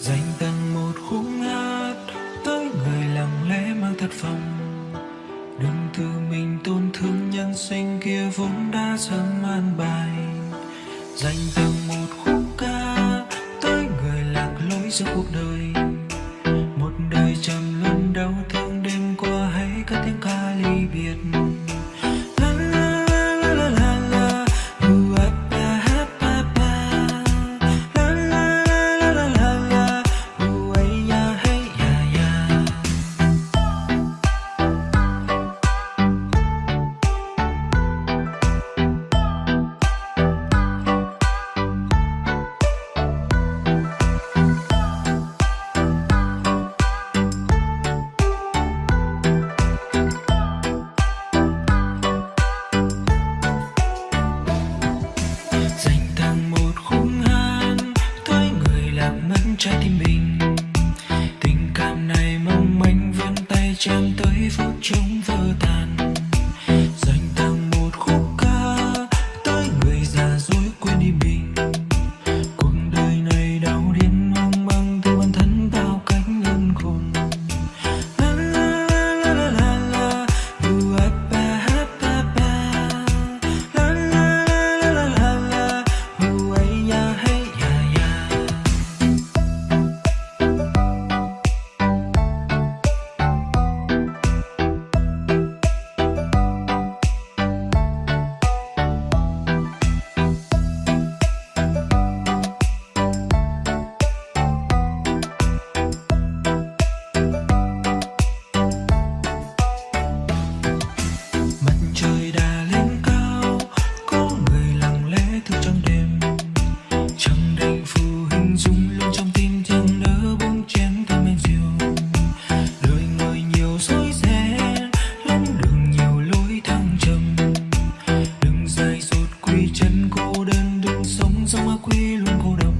dành tặng một khúc hát tới người lặng lẽ mang thật phòng đừng tự mình tổn thương nhân sinh kia vốn đã sớm an bài. Dành tặng một khúc ca tới người lạc lối giữa cuộc đời. Một đời trầm luân đau thương đêm qua hãy cất tiếng ca ly biệt. mangiati bene. Sama kwilung kudam